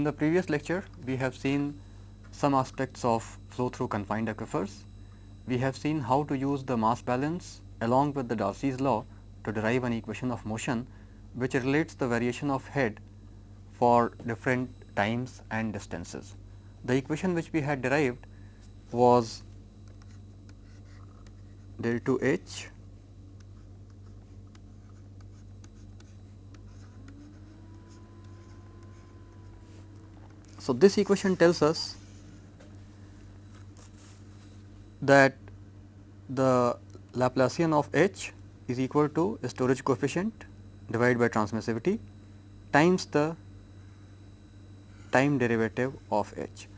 In the previous lecture, we have seen some aspects of flow through confined aquifers. We have seen how to use the mass balance along with the Darcy's law to derive an equation of motion which relates the variation of head for different times and distances. The equation which we had derived was del 2 h So, this equation tells us that the Laplacian of h is equal to storage coefficient divided by transmissivity times the time derivative of h.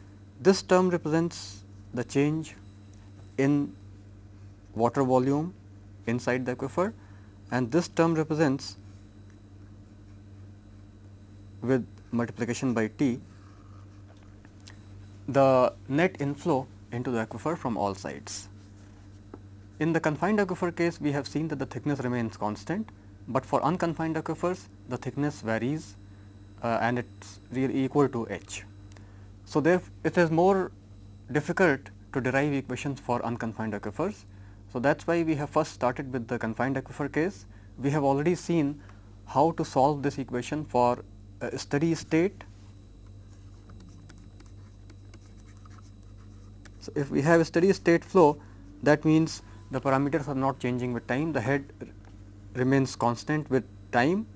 This term represents the change in water volume inside the aquifer and this term represents with multiplication by T the net inflow into the aquifer from all sides. In the confined aquifer case, we have seen that the thickness remains constant, but for unconfined aquifers, the thickness varies uh, and it is really equal to h. So, there it is more difficult to derive equations for unconfined aquifers. So, that is why we have first started with the confined aquifer case. We have already seen how to solve this equation for a steady state So, if we have a steady state flow that means the parameters are not changing with time, the head remains constant with time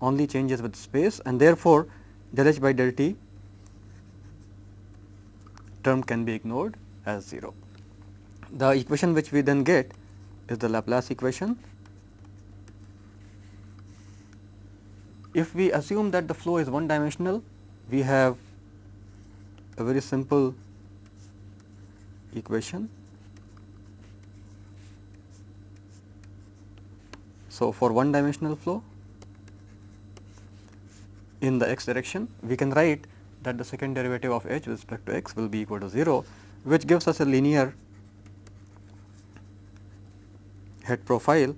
only changes with space and therefore, del h by del t term can be ignored as 0. The equation which we then get is the Laplace equation. If we assume that the flow is one dimensional, we have a very simple equation. So, for one dimensional flow in the x direction, we can write that the second derivative of h with respect to x will be equal to 0, which gives us a linear head profile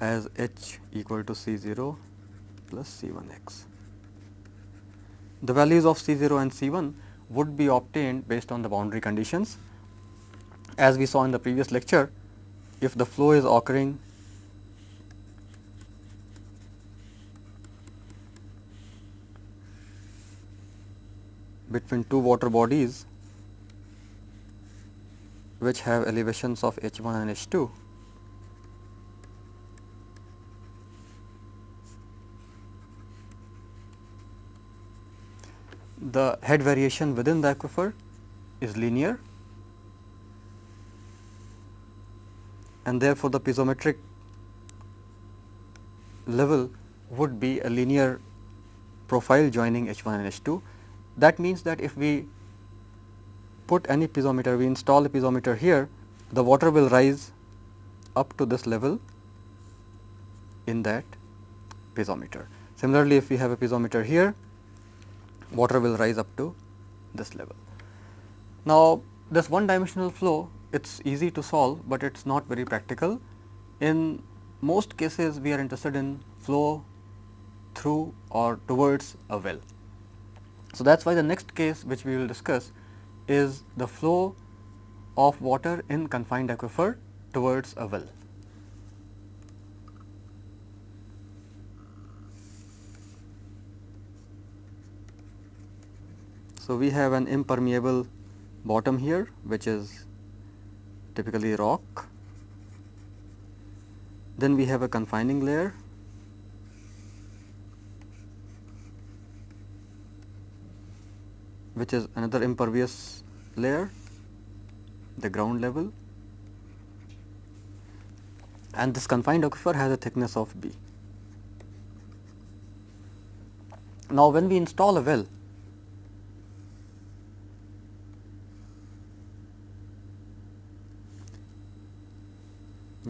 as h equal to c 0 plus c 1 x. The values of c 0 and c 1 would be obtained based on the boundary conditions as we saw in the previous lecture, if the flow is occurring between two water bodies which have elevations of h 1 and h 2 the head variation within the aquifer is linear and therefore, the piezometric level would be a linear profile joining H 1 and H 2. That means that if we put any piezometer, we install a piezometer here, the water will rise up to this level in that piezometer. Similarly, if we have a piezometer here, water will rise up to this level. Now, this one dimensional flow it is easy to solve, but it is not very practical. In most cases, we are interested in flow through or towards a well. So, that is why the next case which we will discuss is the flow of water in confined aquifer towards a well. So, we have an impermeable bottom here which is typically rock. Then we have a confining layer which is another impervious layer, the ground level and this confined aquifer has a thickness of B. Now, when we install a well,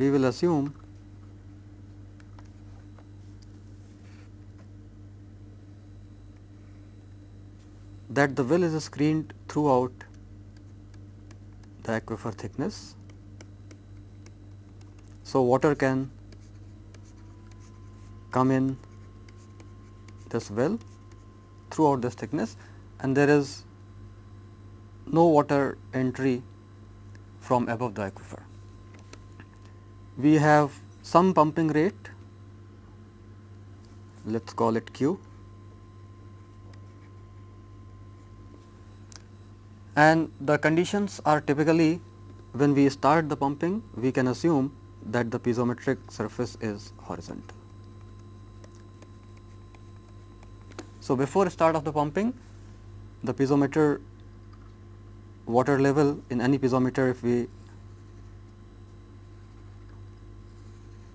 we will assume that the well is screened throughout the aquifer thickness. So, water can come in this well throughout this thickness and there is no water entry from above the aquifer. We have some pumping rate, let us call it Q and the conditions are typically when we start the pumping we can assume that the piezometric surface is horizontal. So, before start of the pumping the piezometer water level in any piezometer if we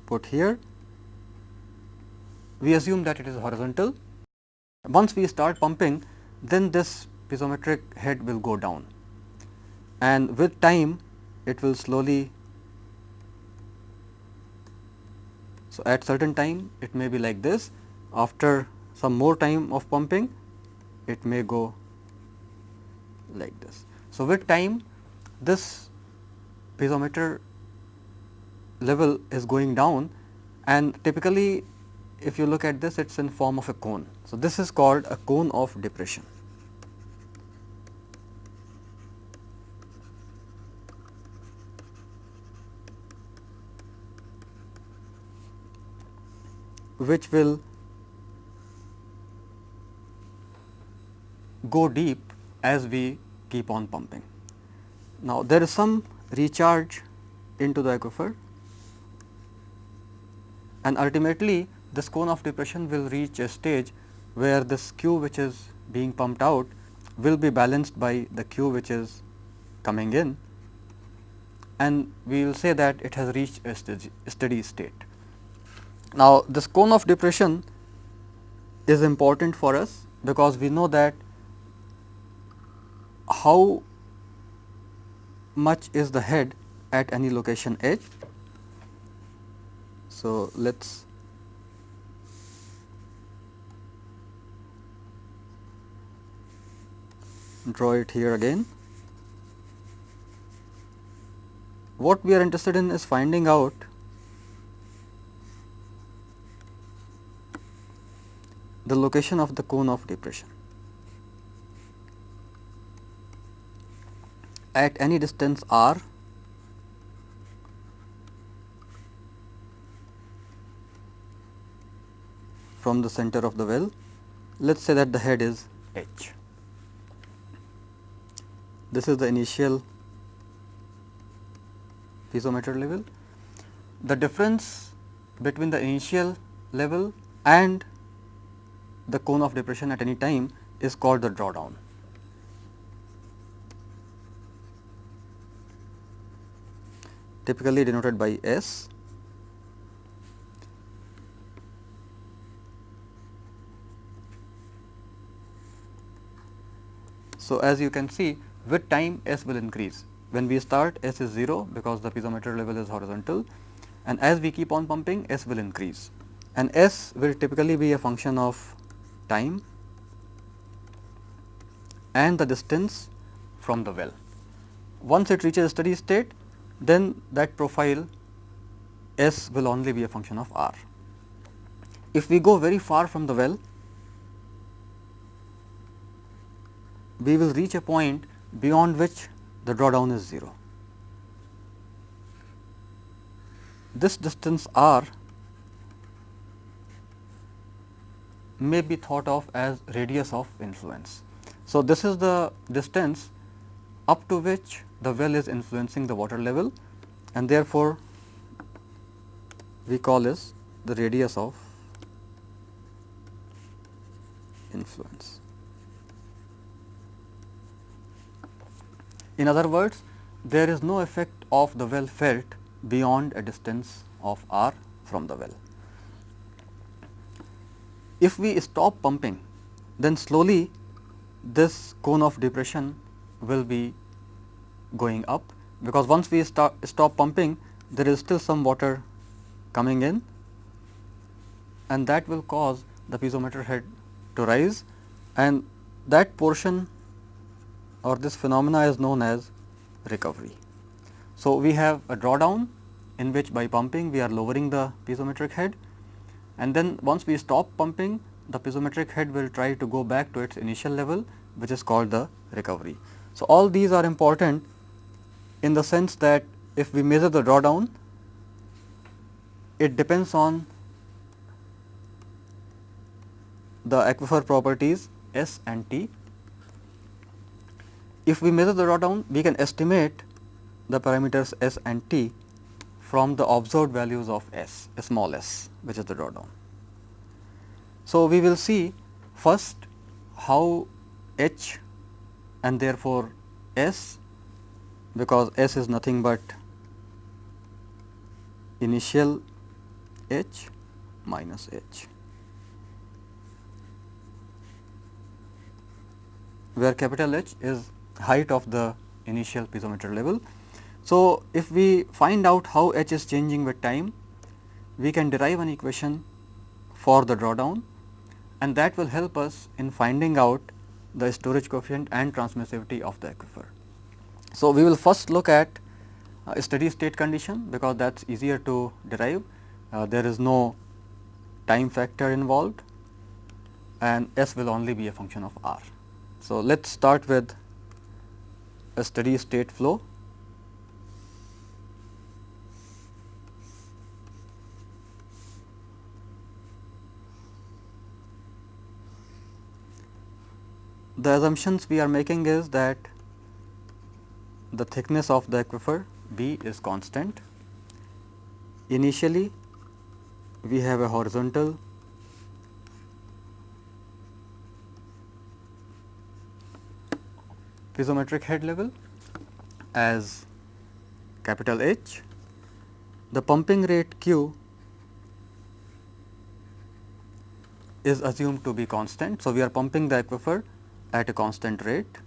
put here we assume that it is horizontal. Once we start pumping then this piezometric head will go down and with time it will slowly so at certain time it may be like this after some more time of pumping it may go like this. So, with time this piezometer level is going down and typically if you look at this it is in form of a cone. So, this is called a cone of depression. which will go deep as we keep on pumping. Now, there is some recharge into the aquifer and ultimately this cone of depression will reach a stage where this Q which is being pumped out will be balanced by the Q which is coming in and we will say that it has reached a steady state. Now, this cone of depression is important for us because we know that how much is the head at any location h. So, let us draw it here again. What we are interested in is finding out the location of the cone of depression. at any distance r from the center of the well, let us say that the head is h. This is the initial piezometer level. The difference between the initial level and the cone of depression at any time is called the drawdown. typically denoted by S. So, as you can see with time S will increase. When we start S is 0 because the piezometer level is horizontal and as we keep on pumping S will increase and S will typically be a function of time and the distance from the well. Once it reaches steady state then that profile S will only be a function of R. If we go very far from the well, we will reach a point beyond which the drawdown is 0. This distance R may be thought of as radius of influence. So, this is the distance up to which the well is influencing the water level and therefore, we call this the radius of influence. In other words, there is no effect of the well felt beyond a distance of r from the well. If we stop pumping, then slowly this cone of depression will be going up because once we stop, stop pumping there is still some water coming in and that will cause the piezometer head to rise and that portion or this phenomena is known as recovery. So, we have a drawdown in which by pumping we are lowering the piezometric head and then once we stop pumping the piezometric head will try to go back to its initial level which is called the recovery. So, all these are important in the sense that if we measure the drawdown, it depends on the aquifer properties S and T. If we measure the drawdown, we can estimate the parameters S and T from the observed values of S, small s, which is the drawdown. So, we will see first how H and therefore, S because S is nothing but initial H minus H, where capital H is height of the initial piezometer level. So, if we find out how H is changing with time, we can derive an equation for the drawdown and that will help us in finding out the storage coefficient and transmissivity of the aquifer. So, we will first look at a steady state condition because that is easier to derive. Uh, there is no time factor involved and S will only be a function of R. So, let us start with a steady state flow. The assumptions we are making is that the thickness of the aquifer B is constant. Initially, we have a horizontal piezometric head level as capital H. The pumping rate Q is assumed to be constant. So, we are pumping the aquifer at a constant rate.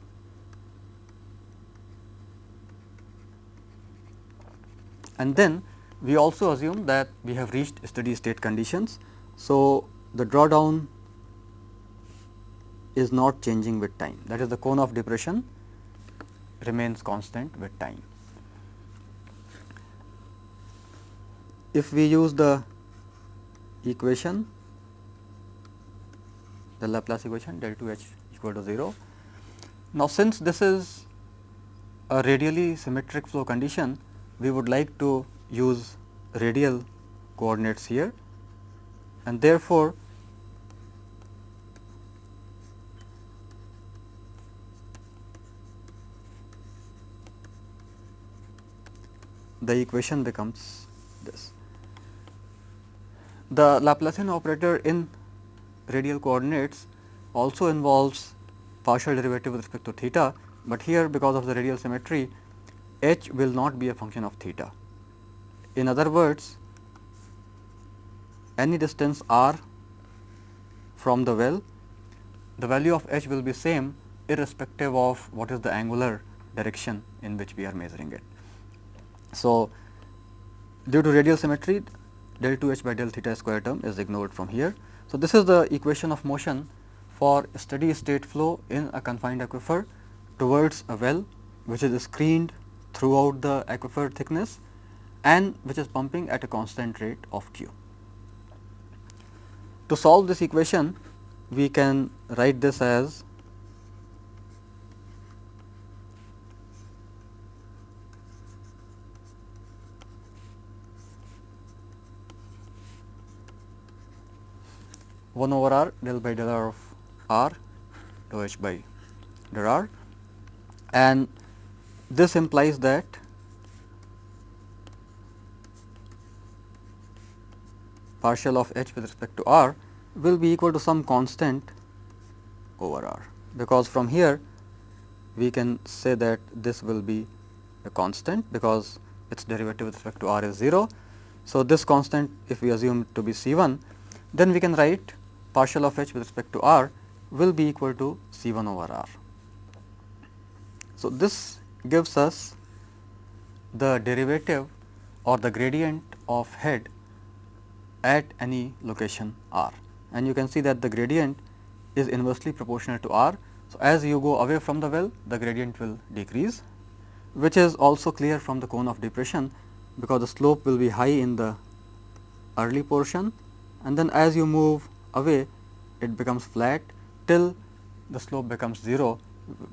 And then we also assume that we have reached steady state conditions. So, the drawdown is not changing with time that is the cone of depression remains constant with time. If we use the equation the Laplace equation del 2 h equal to 0. Now, since this is a radially symmetric flow condition, we would like to use radial coordinates here and therefore, the equation becomes this. The Laplacian operator in radial coordinates also involves partial derivative with respect to theta, but here because of the radial symmetry h will not be a function of theta. In other words, any distance r from the well, the value of h will be same irrespective of what is the angular direction in which we are measuring it. So, due to radial symmetry del 2 h by del theta square term is ignored from here. So, this is the equation of motion for steady state flow in a confined aquifer towards a well which is screened throughout the aquifer thickness and which is pumping at a constant rate of q. To solve this equation, we can write this as one over r del by del r of r dou h by del r and this implies that partial of h with respect to r will be equal to some constant over r, because from here we can say that this will be a constant because its derivative with respect to r is 0. So, this constant if we assume to be C 1 then we can write partial of h with respect to r will be equal to C 1 over r. So, this gives us the derivative or the gradient of head at any location r and you can see that the gradient is inversely proportional to r. So, as you go away from the well the gradient will decrease which is also clear from the cone of depression because the slope will be high in the early portion and then as you move away it becomes flat till the slope becomes 0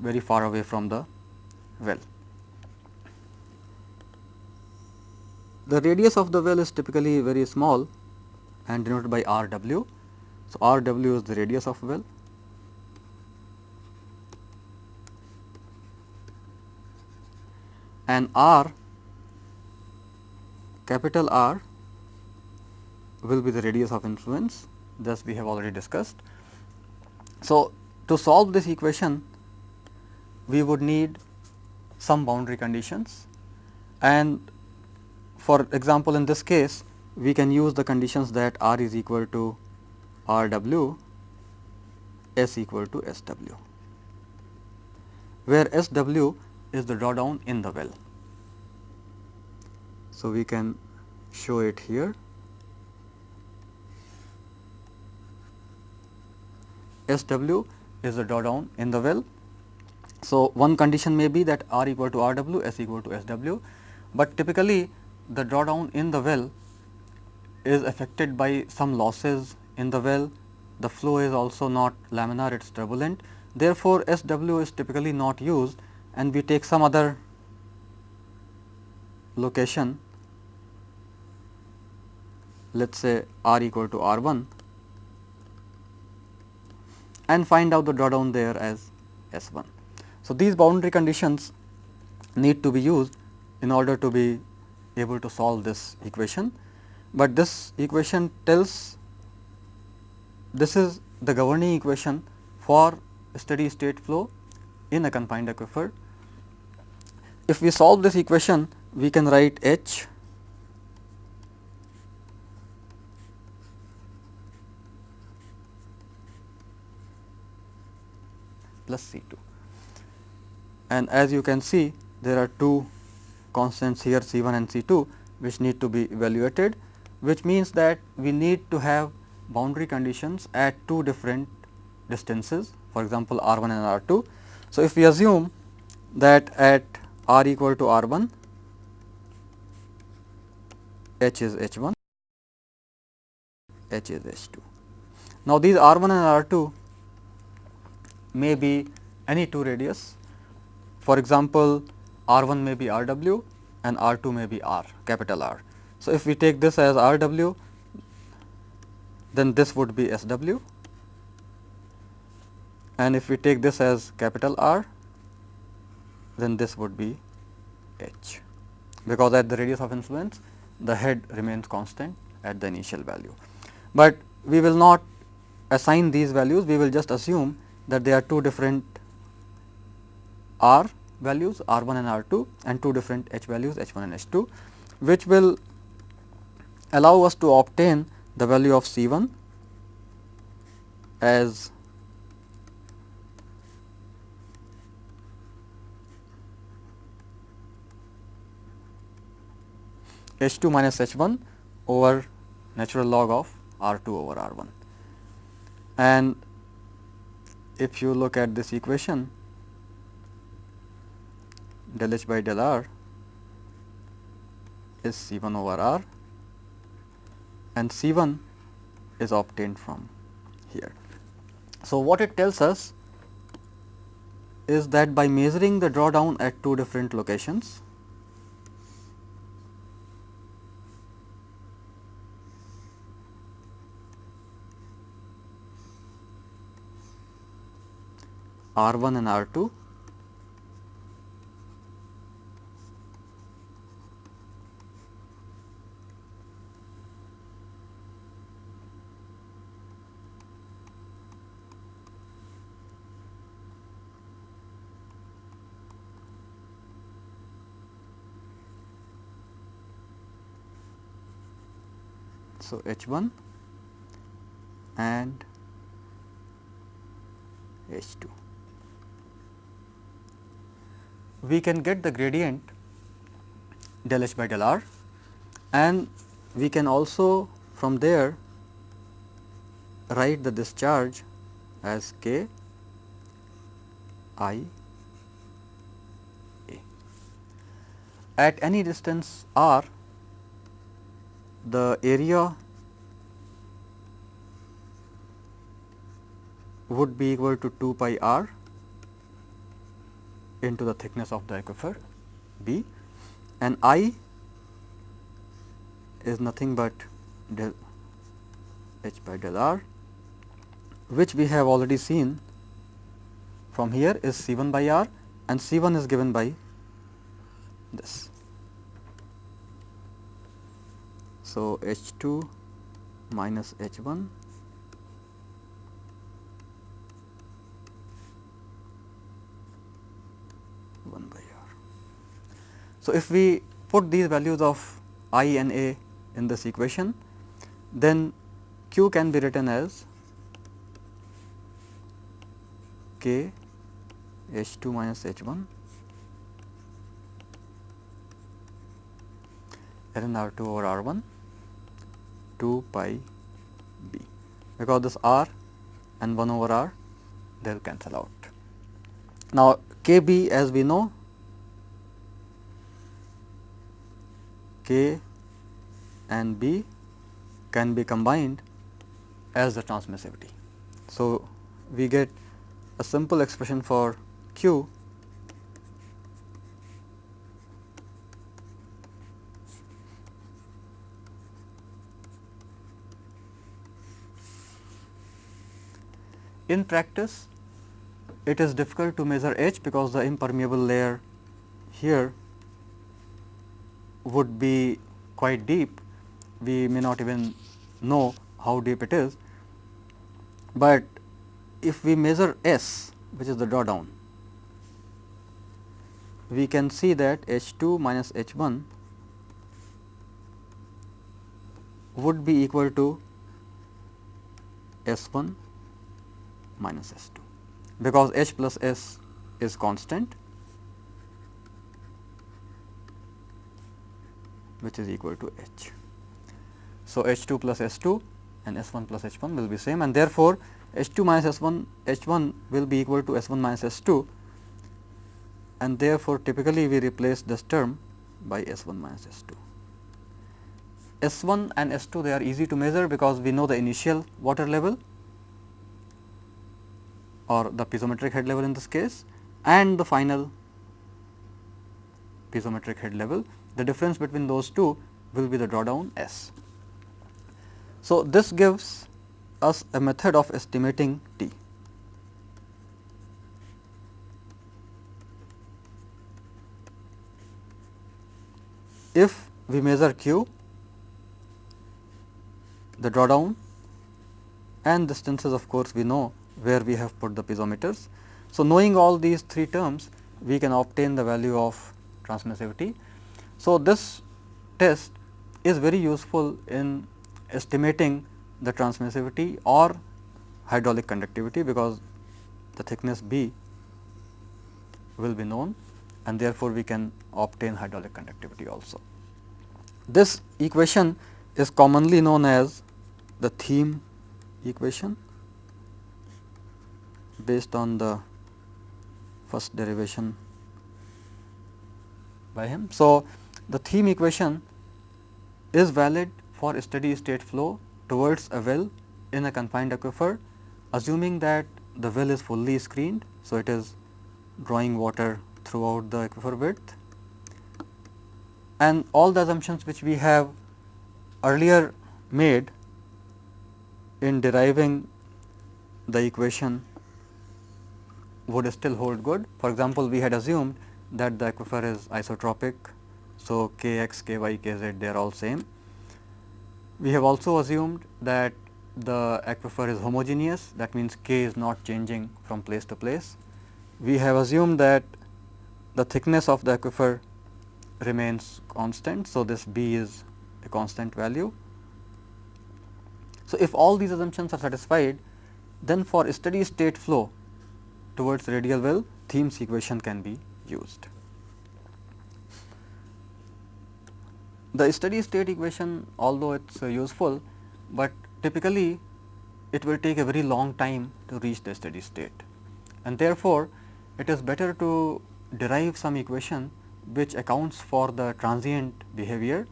very far away from the well. The radius of the well is typically very small and denoted by R w. So, R w is the radius of well and R capital R will be the radius of influence thus we have already discussed. So, to solve this equation we would need some boundary conditions and for example, in this case we can use the conditions that R is equal to R w, S equal to S w, where S w is the drawdown in the well. So, we can show it here. S w is the drawdown in the well. So, one condition may be that R equal to R w, S equal to S w, but typically the drawdown in the well is affected by some losses in the well, the flow is also not laminar, it is turbulent. Therefore, S w is typically not used and we take some other location let us say r equal to r 1 and find out the drawdown there as S 1. So, these boundary conditions need to be used in order to be able to solve this equation, but this equation tells this is the governing equation for steady state flow in a confined aquifer. If we solve this equation, we can write H plus C 2 and as you can see there are two constants here C 1 and C 2 which need to be evaluated which means that we need to have boundary conditions at two different distances for example, R 1 and R 2. So, if we assume that at R equal to R 1 H is H 1 H is H 2. Now, these R 1 and R 2 may be any two radius. For example, R 1 may be R w and R 2 may be R capital R. So, if we take this as R w then this would be S w and if we take this as capital R then this would be H because at the radius of influence the head remains constant at the initial value. But we will not assign these values we will just assume that there are two different R values R 1 and R 2 and two different H values H 1 and H 2 which will allow us to obtain the value of C 1 as H 2 minus H 1 over natural log of R 2 over R 1 and if you look at this equation del h by del r is C 1 over r and C 1 is obtained from here. So, what it tells us is that by measuring the drawdown at two different locations, R 1 and R 2 So, H 1 and H 2 we can get the gradient del h by del r and we can also from there write the discharge as k i a. At any distance r the area would be equal to 2 pi r into the thickness of the aquifer B and I is nothing but del h by del r which we have already seen from here is C 1 by r and C 1 is given by this. So, H 2 minus H 1 1 by r. So, if we put these values of i and a in this equation, then q can be written as k h 2 minus h 1 ln r 2 over r 1 2 pi b because this r and 1 over r they will cancel out. Now, k b as we know k and b can be combined as the transmissivity. So, we get a simple expression for q In practice, it is difficult to measure H because the impermeable layer here would be quite deep. We may not even know how deep it is, but if we measure S which is the drawdown, we can see that H 2 minus H 1 would be equal to S 1 minus S 2 because H plus S is constant which is equal to H. So, H 2 plus S 2 and S 1 plus H 1 will be same and therefore, H 2 minus S 1 H 1 will be equal to S 1 minus S 2 and therefore, typically we replace this term by S 1 minus S 2. S 1 and S 2 they are easy to measure because we know the initial water level or the piezometric head level in this case and the final piezometric head level. The difference between those two will be the drawdown S. So, this gives us a method of estimating T. If we measure Q, the drawdown and distances of course, we know where we have put the piezometers. So, knowing all these three terms we can obtain the value of transmissivity. So, this test is very useful in estimating the transmissivity or hydraulic conductivity because the thickness B will be known and therefore, we can obtain hydraulic conductivity also. This equation is commonly known as the Thiem equation based on the first derivation by him. So, the Thiem equation is valid for steady state flow towards a well in a confined aquifer assuming that the well is fully screened. So, it is drawing water throughout the aquifer width and all the assumptions which we have earlier made in deriving the equation would still hold good. For example, we had assumed that the aquifer is isotropic. So, k x, k y, k z they are all same. We have also assumed that the aquifer is homogeneous that means k is not changing from place to place. We have assumed that the thickness of the aquifer remains constant. So, this b is a constant value. So, if all these assumptions are satisfied then for steady state flow towards radial well Thiem's equation can be used. The steady state equation although it is uh, useful, but typically it will take a very long time to reach the steady state. And therefore, it is better to derive some equation which accounts for the transient behavior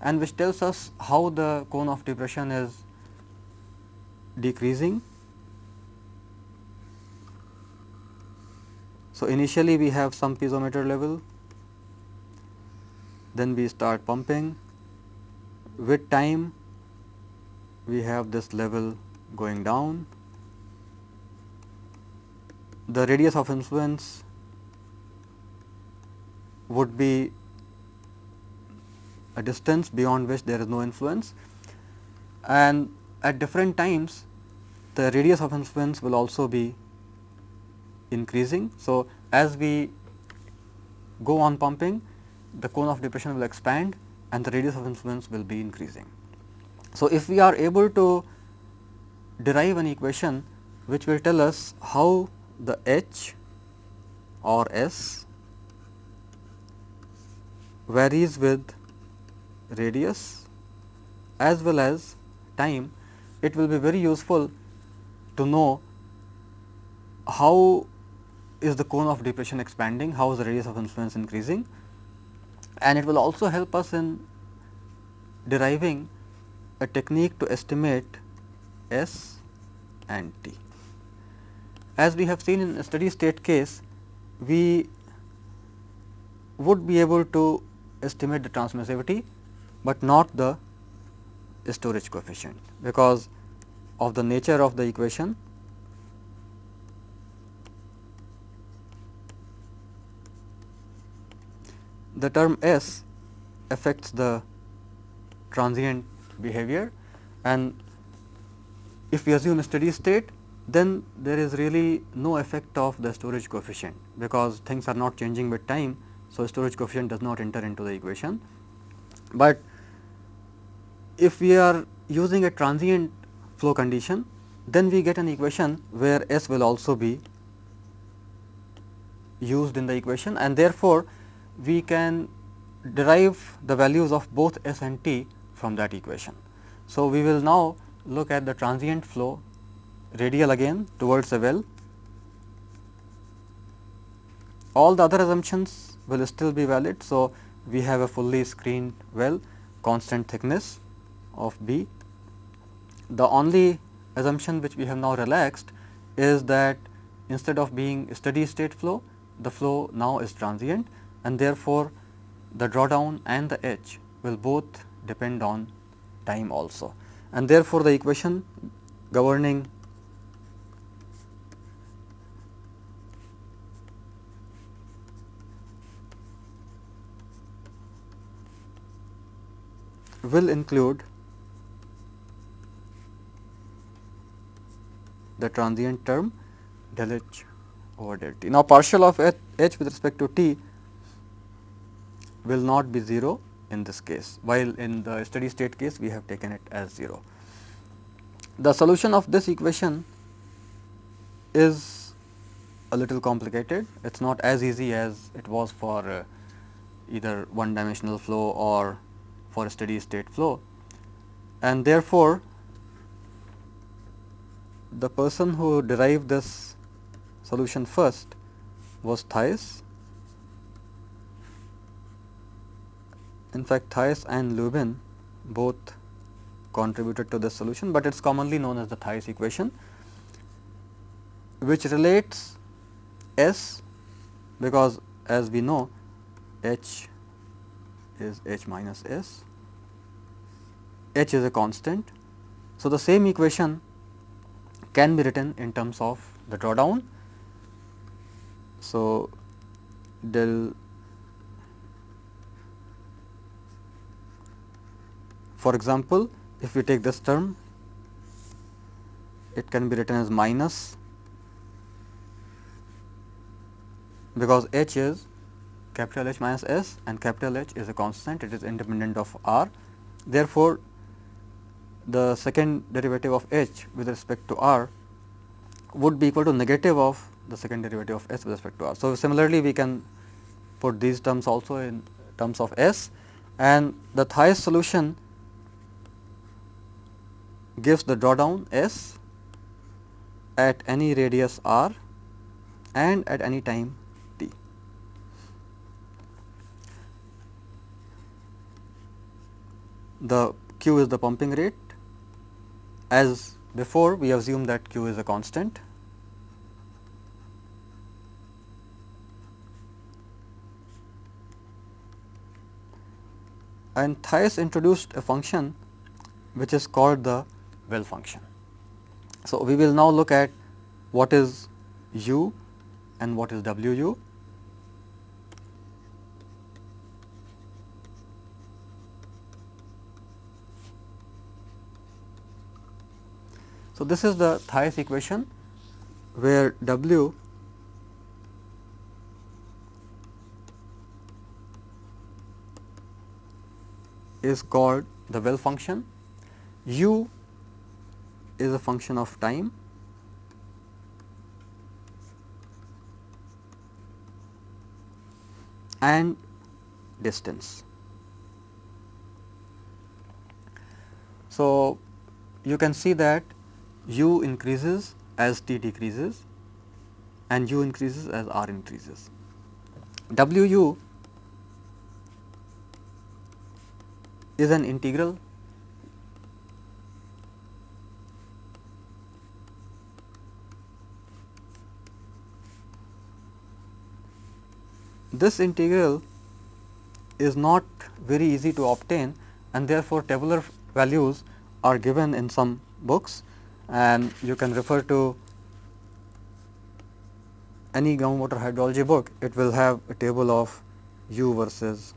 and which tells us how the cone of depression is decreasing. So, initially we have some piezometer level, then we start pumping. With time, we have this level going down. The radius of influence would be a distance beyond which there is no influence and at different times the radius of influence will also be increasing. So, as we go on pumping the cone of depression will expand and the radius of influence will be increasing. So, if we are able to derive an equation which will tell us how the h or s varies with radius as well as time, it will be very useful to know how is the cone of depression expanding, how is the radius of influence increasing and it will also help us in deriving a technique to estimate S and T. As we have seen in a steady state case, we would be able to estimate the transmissivity, but not the storage coefficient because of the nature of the equation the term S affects the transient behavior and if we assume a steady state then there is really no effect of the storage coefficient because things are not changing with time. So, storage coefficient does not enter into the equation, but if we are using a transient flow condition then we get an equation where S will also be used in the equation and therefore, we can derive the values of both S and T from that equation. So, we will now look at the transient flow radial again towards the well. All the other assumptions will still be valid. So, we have a fully screened well constant thickness of B. The only assumption which we have now relaxed is that instead of being steady state flow, the flow now is transient and therefore, the drawdown and the H will both depend on time also and therefore, the equation governing will include the transient term del h over del t. Now, partial of h, h with respect to t will not be 0 in this case, while in the steady state case we have taken it as 0. The solution of this equation is a little complicated. It is not as easy as it was for uh, either one dimensional flow or for steady state flow. And therefore, the person who derived this solution first was Theis In fact, Theis and Lubin both contributed to this solution, but it is commonly known as the Theis equation, which relates S because as we know H is H minus S, H is a constant. So, the same equation can be written in terms of the drawdown. So, del For example, if we take this term, it can be written as minus because h is capital H minus s and capital H is a constant, it is independent of r. Therefore, the second derivative of h with respect to r would be equal to negative of the second derivative of s with respect to r. So, similarly, we can put these terms also in terms of s and the Theis solution gives the drawdown S at any radius r and at any time t. The q is the pumping rate. As before, we assume that q is a constant. And Theis introduced a function which is called the well function. So, we will now look at what is u and what is w u. So, this is the Theis equation where w is called the well function, u is a function of time and distance. So, you can see that u increases as t decreases and u increases as r increases. W u is an integral this integral is not very easy to obtain and therefore, tabular values are given in some books and you can refer to any groundwater hydrology book, it will have a table of u versus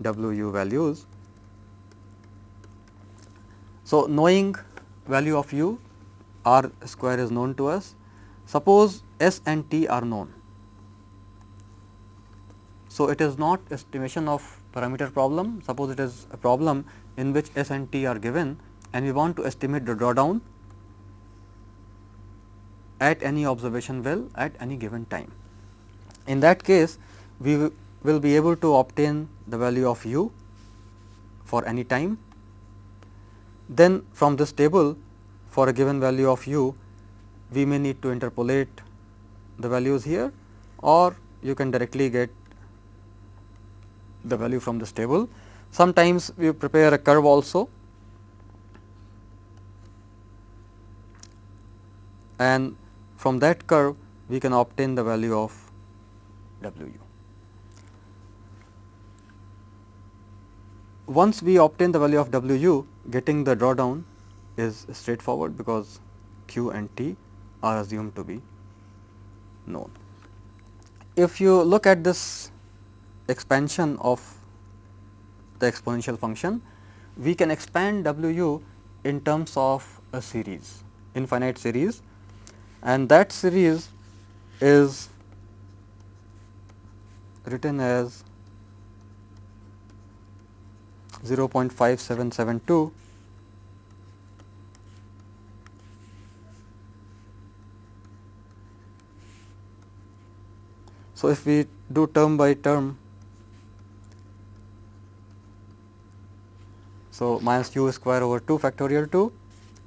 w u values. So, knowing value of u r square is known to us. Suppose s and t are known. So, it is not estimation of parameter problem. Suppose it is a problem in which s and t are given and we want to estimate the drawdown at any observation well at any given time. In that case, we will be able to obtain the value of u for any time. Then from this table for a given value of u, we may need to interpolate the values here or you can directly get the value from this table. Sometimes we prepare a curve also and from that curve we can obtain the value of W. Once we obtain the value of W u, getting the drawdown is straightforward because Q and T are assumed to be known. If you look at this expansion of the exponential function, we can expand W u in terms of a series, infinite series. And that series is written as 0.5772 So, if we do term by term So, minus u square over 2 factorial 2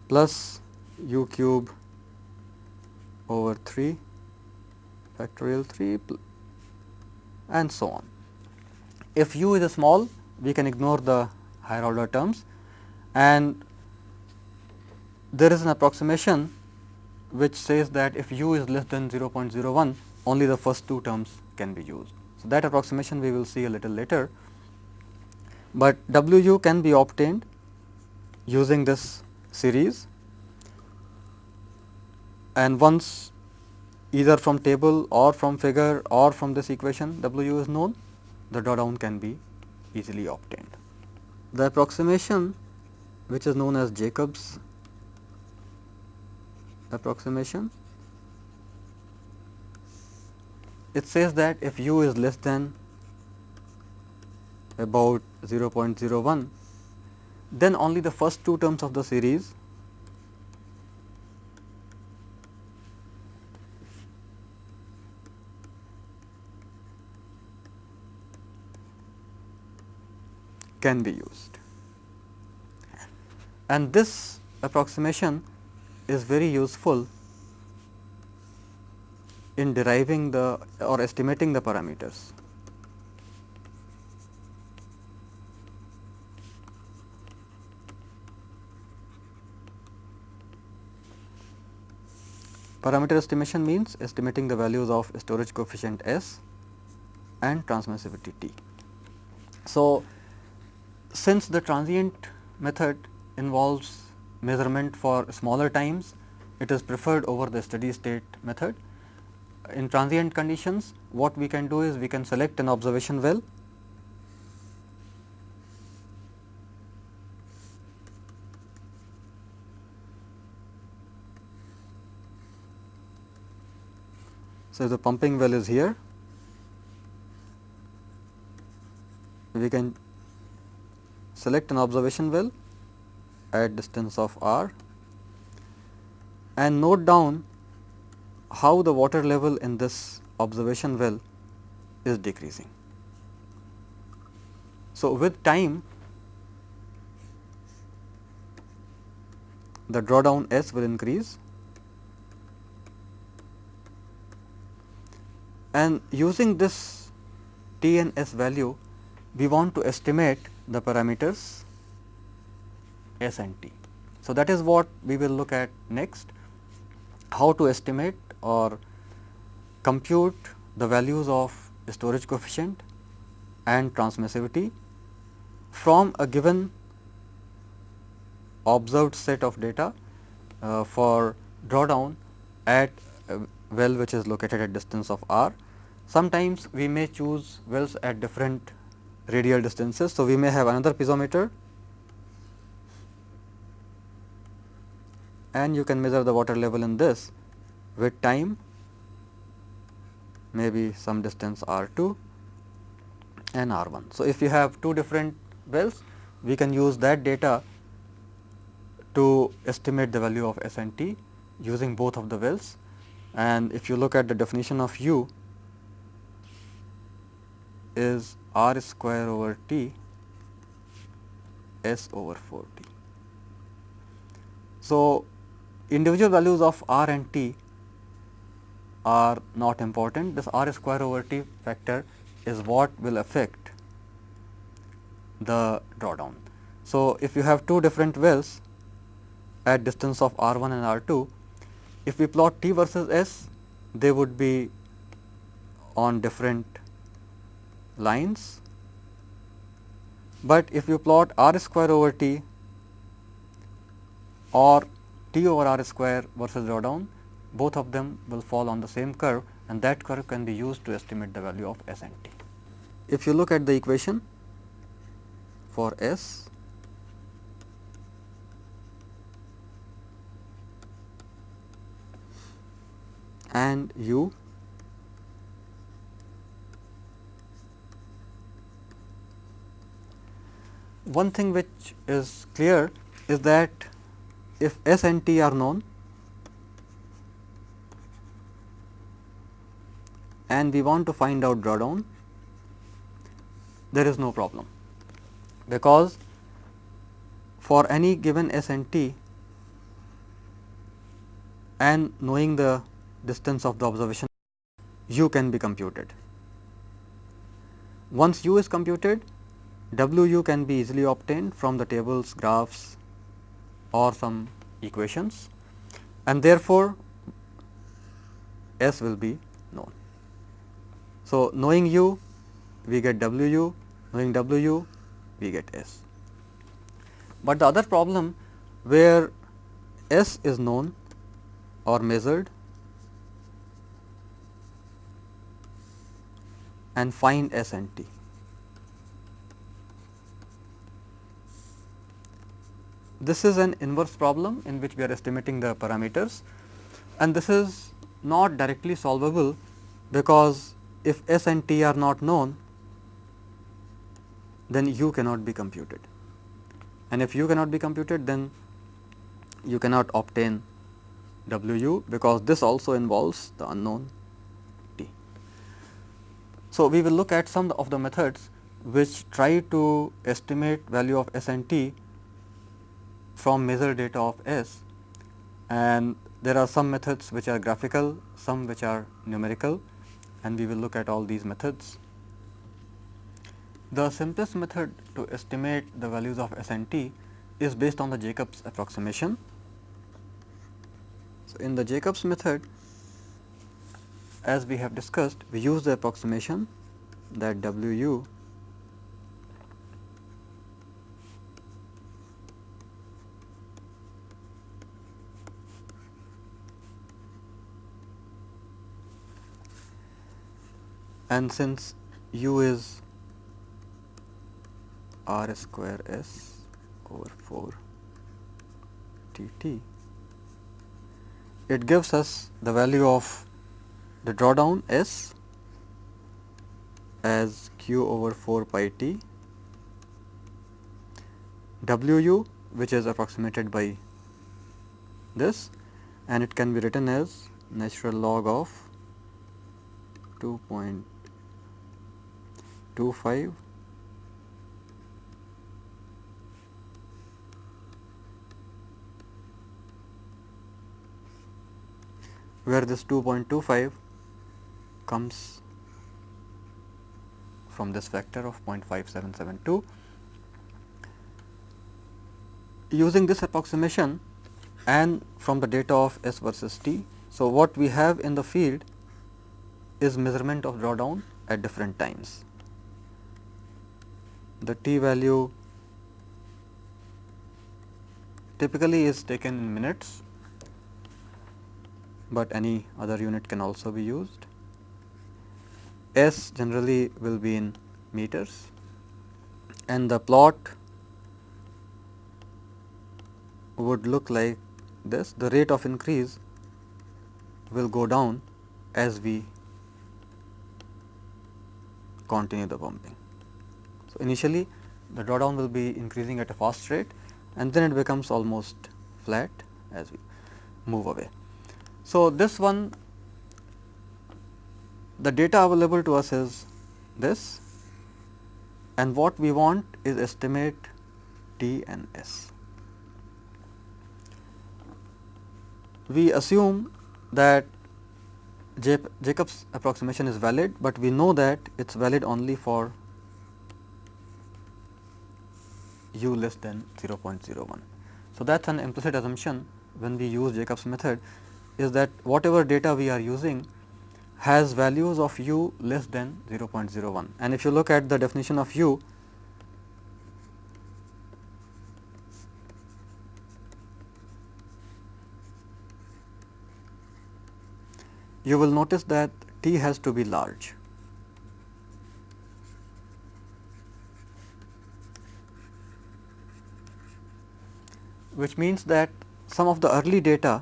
plus u cube over 3 factorial 3 and so on. If u is small, we can ignore the higher order terms and there is an approximation which says that if u is less than 0.01, only the first two terms can be used. So, that approximation we will see a little later but W u can be obtained using this series and once either from table or from figure or from this equation W u is known, the drawdown can be easily obtained. The approximation which is known as Jacob's approximation, it says that if u is less than about 0.01, then only the first two terms of the series can be used. And this approximation is very useful in deriving the or estimating the parameters. Parameter estimation means estimating the values of storage coefficient S and transmissivity T. So, since the transient method involves measurement for smaller times, it is preferred over the steady state method. In transient conditions, what we can do is we can select an observation well So, the pumping well is here, we can select an observation well at distance of r and note down how the water level in this observation well is decreasing. So, with time the drawdown S will increase and using this T and S value we want to estimate the parameters S and T. So, that is what we will look at next how to estimate or compute the values of storage coefficient and transmissivity from a given observed set of data uh, for drawdown at a well which is located at distance of r. Sometimes we may choose wells at different radial distances. So, we may have another piezometer and you can measure the water level in this with time maybe some distance r 2 and r 1. So, if you have two different wells we can use that data to estimate the value of S and T using both of the wells and if you look at the definition of u is r square over t s over 4 t. So, individual values of r and t are not important this r square over t factor is what will affect the drawdown. So, if you have two different wells at distance of r 1 and r 2, if we plot t versus s they would be on different lines, but if you plot r square over t or t over r square versus drawdown, both of them will fall on the same curve and that curve can be used to estimate the value of S and t. If you look at the equation for S, and u one thing which is clear is that if S and T are known and we want to find out drawdown, there is no problem, because for any given S and T and knowing the distance of the observation u can be computed. Once u is computed, W u can be easily obtained from the tables, graphs or some equations and therefore, S will be known. So, knowing u we get W u, knowing W u we get S. But the other problem where S is known or measured and find S and T. This is an inverse problem in which we are estimating the parameters and this is not directly solvable because if S and T are not known then u cannot be computed and if u cannot be computed then you cannot obtain W u because this also involves the unknown t. So, we will look at some of the methods which try to estimate value of S and T from measured data of S and there are some methods which are graphical, some which are numerical and we will look at all these methods. The simplest method to estimate the values of S and T is based on the Jacobs approximation. So, in the Jacobs method as we have discussed we use the approximation that W u and since u is r square s over 4 t t, it gives us the value of the drawdown s as q over 4 pi t w u which is approximated by this and it can be written as natural log of 2.25 where this 2.25 comes from this factor of 0.5772. Using this approximation and from the data of S versus T. So, what we have in the field is measurement of drawdown at different times. The T value typically is taken in minutes, but any other unit can also be used. S generally will be in meters and the plot would look like this the rate of increase will go down as we continue the pumping. So, initially the drawdown will be increasing at a fast rate and then it becomes almost flat as we move away. So, this one the data available to us is this and what we want is estimate T and S. We assume that Jacob's approximation is valid, but we know that it is valid only for u less than 0.01. So, that is an implicit assumption when we use Jacob's method is that whatever data we are using has values of u less than 0.01 and if you look at the definition of u you will notice that T has to be large. Which means that some of the early data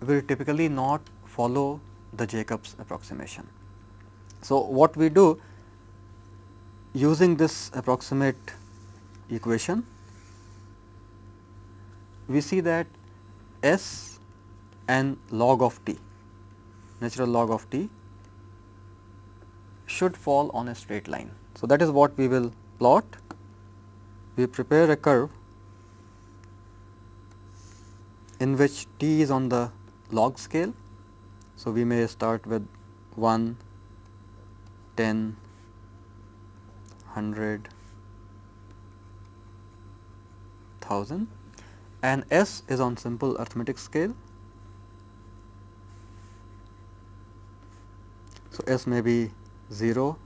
will typically not follow the Jacob's approximation. So, what we do using this approximate equation, we see that S and log of t, natural log of t should fall on a straight line. So, that is what we will plot. We prepare a curve in which t is on the log scale. So, we may start with 1, 10, 100, 1000 and S is on simple arithmetic scale So, S may be 0,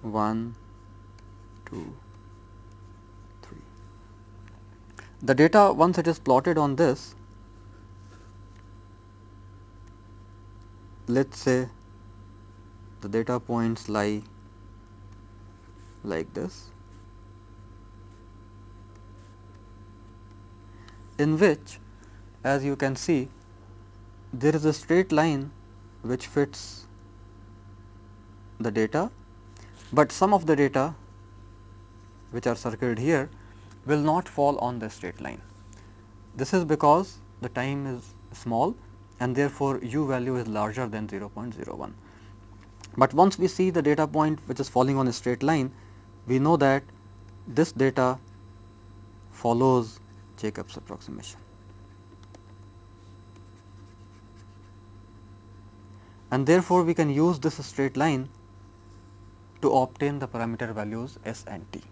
1, 2, 3. The data once it is plotted on this, let us say the data points lie like this, in which as you can see there is a straight line which fits the data, but some of the data which are circled here will not fall on the straight line. This is because the time is small and therefore, u value is larger than 0.01. But once we see the data point which is falling on a straight line, we know that this data follows Jacob's approximation. and therefore, we can use this straight line to obtain the parameter values s and t.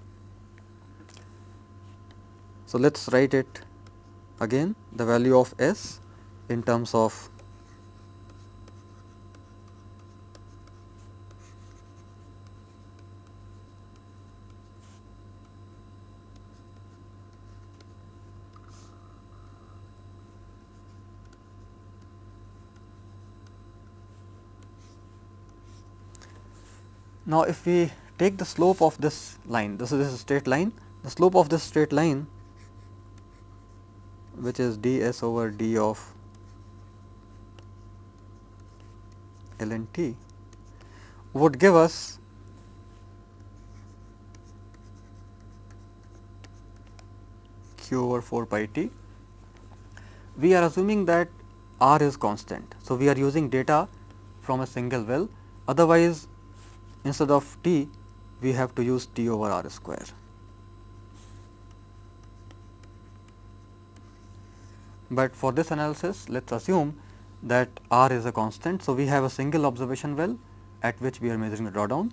So, let us write it again the value of s in terms of Now, if we take the slope of this line, this is a straight line, the slope of this straight line which is d s over d of ln t would give us q over 4 pi t. We are assuming that r is constant. So, we are using data from a single well otherwise instead of t we have to use t over r square. But for this analysis let us assume that r is a constant. So, we have a single observation well at which we are measuring the drawdown.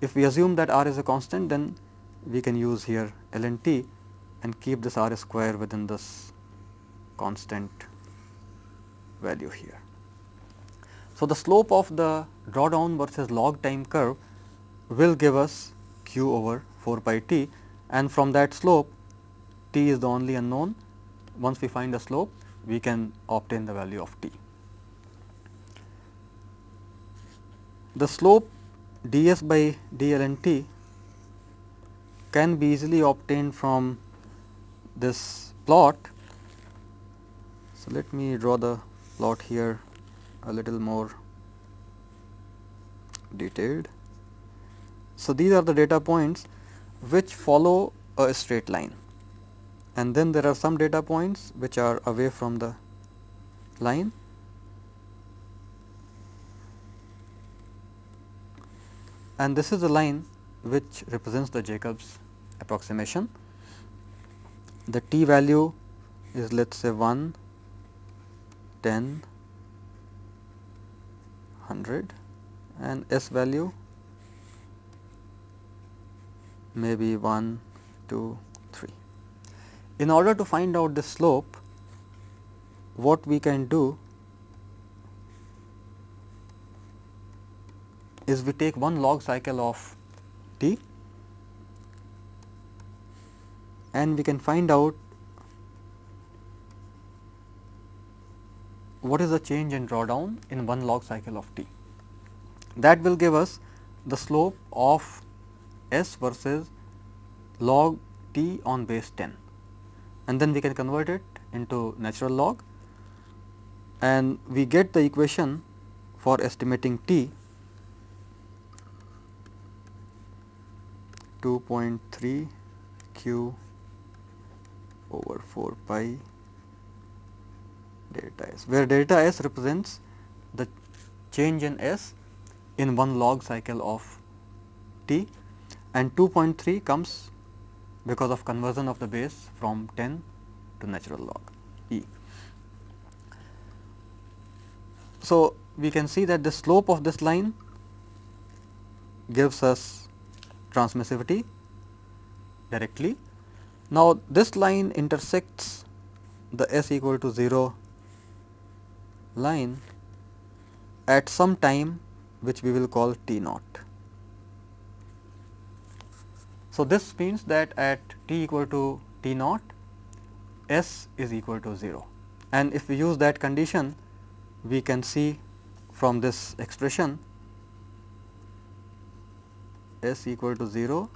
If we assume that r is a constant then we can use here ln t and keep this r square within this constant value here. So, the slope of the drawdown versus log time curve will give us q over 4 pi t and from that slope t is the only unknown. Once we find the slope we can obtain the value of t. The slope d s by d ln t can be easily obtained from this plot. So, let me draw the plot here a little more detailed. So, these are the data points which follow a straight line and then there are some data points which are away from the line and this is the line which represents the Jacobs approximation. The t value is let us say 1, 10, 100 and s value may be 1, 2, 3. In order to find out the slope, what we can do is we take one log cycle of t and we can find out what is the change in drawdown in one log cycle of t. That will give us the slope of s versus log t on base 10 and then we can convert it into natural log. And we get the equation for estimating t 2.3 q over 4 pi delta s, where delta s represents the change in s in one log cycle of t. And 2.3 comes because of conversion of the base from 10 to natural log e. So, we can see that the slope of this line gives us transmissivity directly. Now, this line intersects the s equal to 0 line at some time which we will call t naught. So, this means that at t equal to t naught s is equal to 0 and if we use that condition we can see from this expression s equal to 0,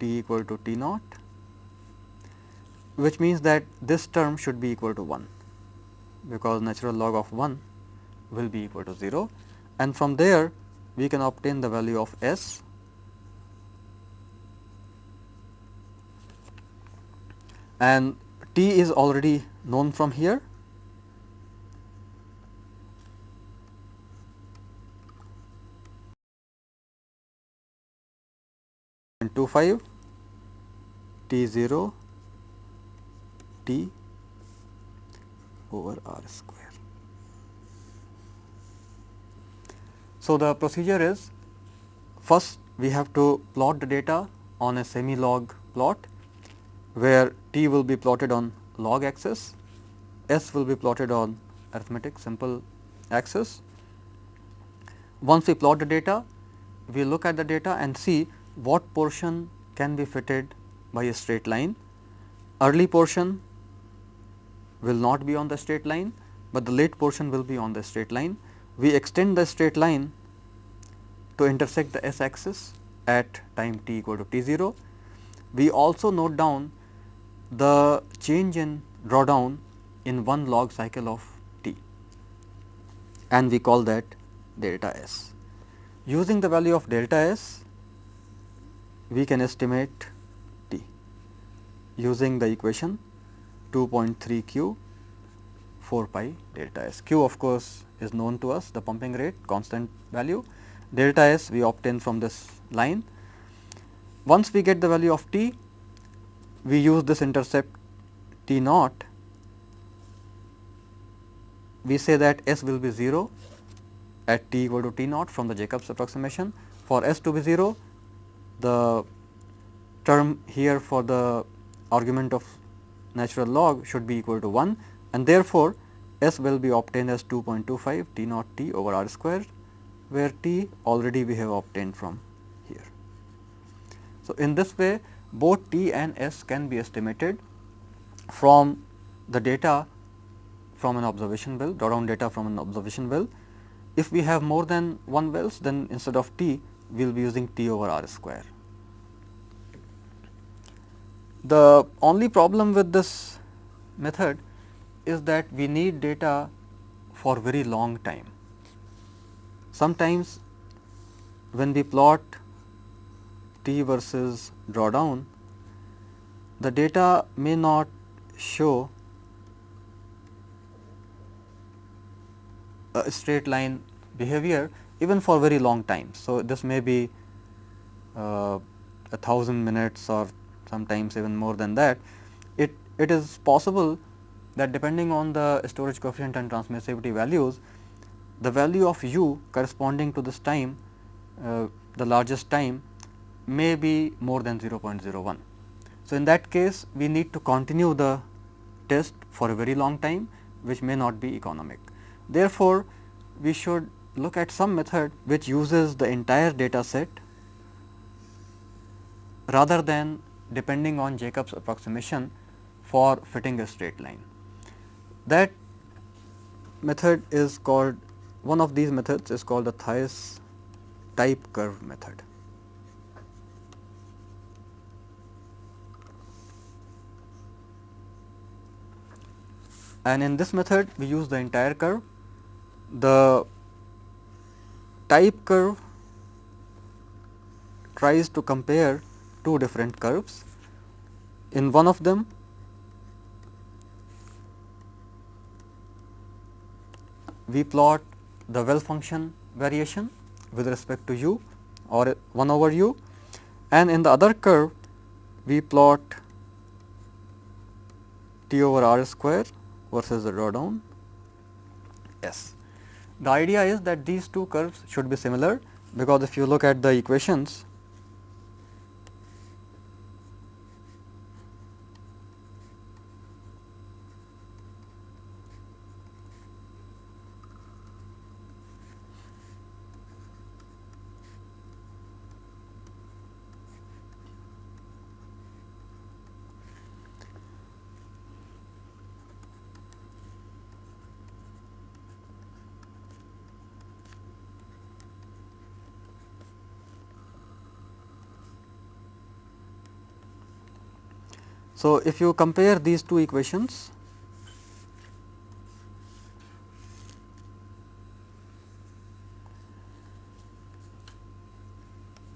t equal to t naught, which means that this term should be equal to 1, because natural log of 1 will be equal to 0 and from there we can obtain the value of s and t is already known from here Two five T 0 T over R square. So, the procedure is first we have to plot the data on a semi log plot where t will be plotted on log axis, s will be plotted on arithmetic simple axis. Once we plot the data, we look at the data and see what portion can be fitted by a straight line. Early portion will not be on the straight line, but the late portion will be on the straight line. We extend the straight line to intersect the s axis at time t equal to t 0. We also note down the change in drawdown in one log cycle of t and we call that delta s. Using the value of delta s, we can estimate t using the equation 2.3 q 4 pi delta s. q of course, is known to us the pumping rate constant value delta s we obtain from this line. Once we get the value of t, we use this intercept t naught, we say that s will be 0 at t equal to t naught from the Jacobs approximation. For s to be 0, the term here for the argument of natural log should be equal to 1 and therefore, s will be obtained as 2.25 t naught t over r square where t already we have obtained from here. So, in this way both t and s can be estimated from the data from an observation well, drawdown data from an observation well. If we have more than one wells, then instead of t, we will be using t over r square. The only problem with this method is that we need data for very long time. Sometimes when we plot T versus drawdown, the data may not show a straight line behavior even for very long time. So, this may be uh, a thousand minutes or sometimes even more than that. It, it is possible that depending on the storage coefficient and transmissivity values, the value of u corresponding to this time, uh, the largest time may be more than 0.01. So, in that case we need to continue the test for a very long time which may not be economic. Therefore, we should look at some method which uses the entire data set rather than depending on Jacob's approximation for fitting a straight line. That method is called one of these methods is called the Theis type curve method. And in this method we use the entire curve. The type curve tries to compare two different curves. In one of them we plot the well function variation with respect to u or 1 over u and in the other curve we plot t over r square versus the drawdown s. The idea is that these two curves should be similar because if you look at the equations So, if you compare these two equations,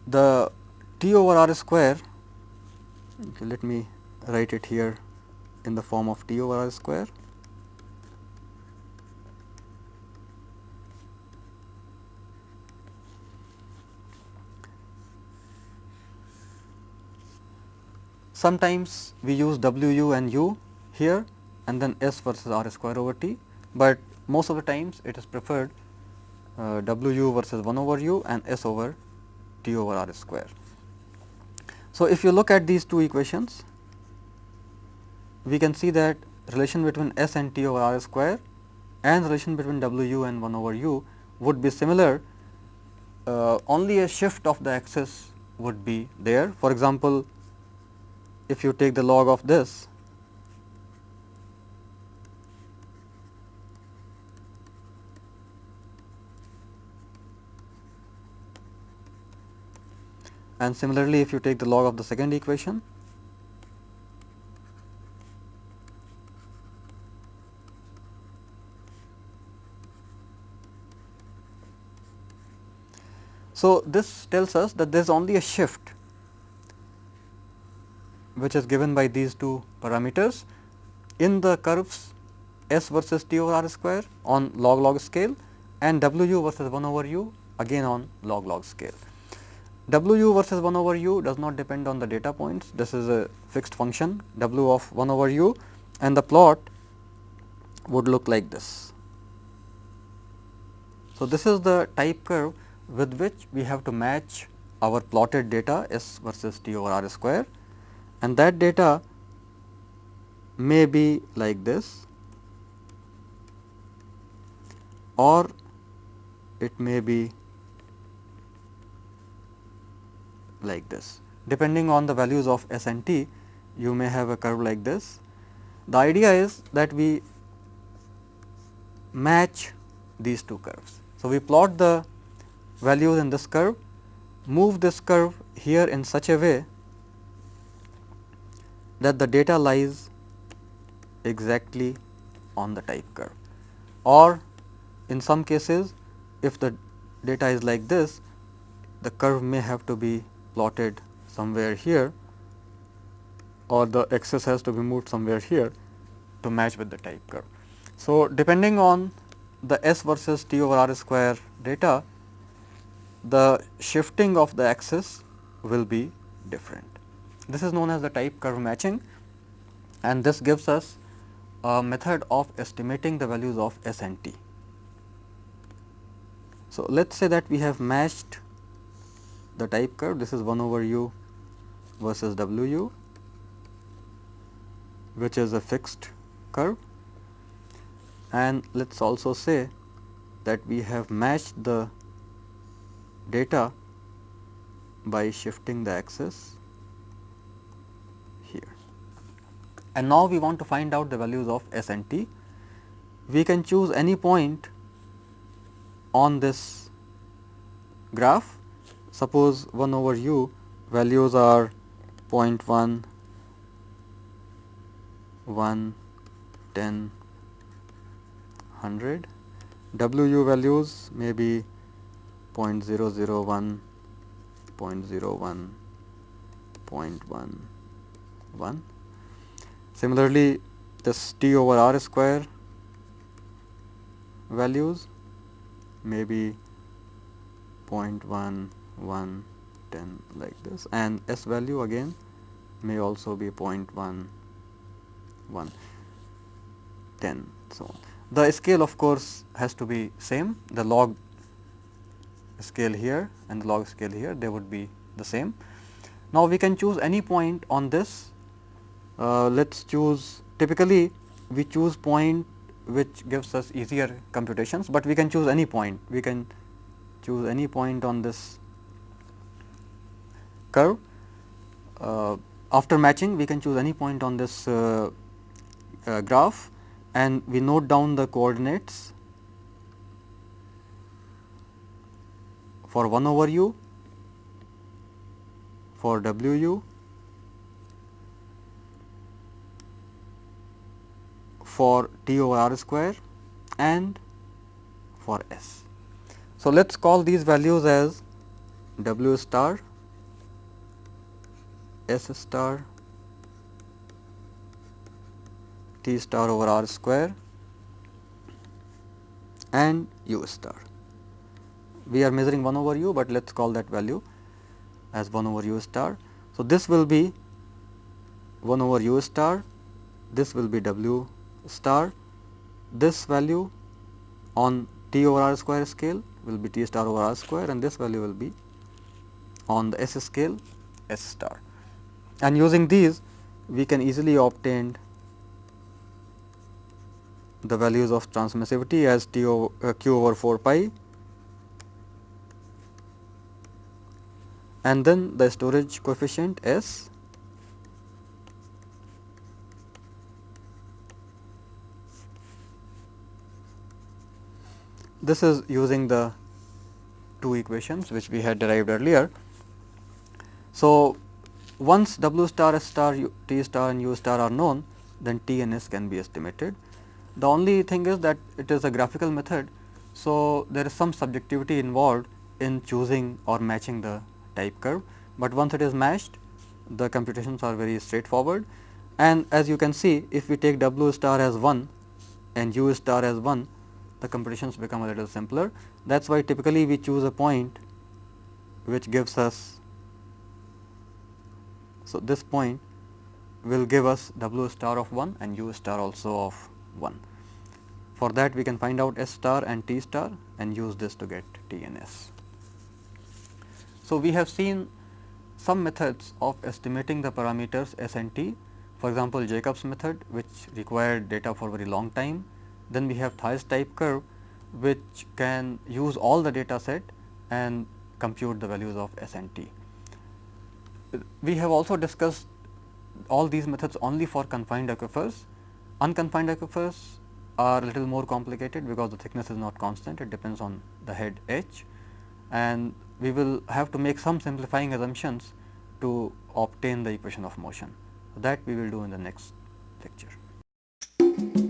the t over r square, okay, let me write it here in the form of t over r square Sometimes we use W u and u here and then S versus R square over T, but most of the times it is preferred uh, W u versus 1 over u and S over T over R square. So, if you look at these two equations, we can see that relation between S and T over R square and relation between W u and 1 over u would be similar, uh, only a shift of the axis would be there. For example, if you take the log of this. And similarly if you take the log of the second equation So, this tells us that there is only a shift which is given by these two parameters in the curves s versus t over r square on log log scale and w versus 1 over u again on log log scale. W versus 1 over u does not depend on the data points, this is a fixed function W of 1 over u and the plot would look like this. So, this is the type curve with which we have to match our plotted data S versus T over R square and that data may be like this or it may be like this. Depending on the values of S and T, you may have a curve like this. The idea is that we match these two curves. So, we plot the values in this curve, move this curve here in such a way that the data lies exactly on the type curve or in some cases if the data is like this the curve may have to be plotted somewhere here or the axis has to be moved somewhere here to match with the type curve. So, depending on the S versus T over R square data the shifting of the axis will be different. This is known as the type curve matching and this gives us a method of estimating the values of S and T. So, let us say that we have matched the type curve. This is 1 over u versus w u which is a fixed curve. And let us also say that we have matched the data by shifting the axis here. And now, we want to find out the values of S and T. We can choose any point on this graph. Suppose 1 over u values are 0.1, 1, 10, 100. W u values may be 0.001, 0.01, 0.11. Similarly, this t over r square values may be 0.1, 1, 10 like this and s value again may also be 0.1, 1, 10 so. The scale of course has to be same the log scale here and the log scale here they would be the same. Now, we can choose any point on this let us choose typically we choose point which gives us easier computations, but we can choose any point we can choose any point on this curve. Uh, after matching we can choose any point on this uh, uh graph and we note down the coordinates for 1 over u for w u for t over r square and for s. So, let us call these values as w star, s star, t star over r square and u star we are measuring 1 over u, but let us call that value as 1 over u star. So, this will be 1 over u star, this will be w star, this value on t over r square scale will be t star over r square and this value will be on the s scale s star. And using these we can easily obtain the values of transmissivity as t over, uh, q over 4 pi. And then the storage coefficient S This is using the two equations which we had derived earlier. So, once W star, S star, U, T star and U star are known, then T and S can be estimated. The only thing is that it is a graphical method. So, there is some subjectivity involved in choosing or matching the type curve, but once it is matched the computations are very straightforward and as you can see if we take W star as 1 and U star as 1 the computations become a little simpler. That is why typically we choose a point which gives us so this point will give us W star of 1 and U star also of 1. For that we can find out S star and T star and use this to get T and S. So, we have seen some methods of estimating the parameters S and T for example, Jacob's method which required data for very long time. Then we have Theis type curve which can use all the data set and compute the values of S and T. We have also discussed all these methods only for confined aquifers. Unconfined aquifers are a little more complicated because the thickness is not constant, it depends on the head H and we will have to make some simplifying assumptions to obtain the equation of motion. That we will do in the next lecture.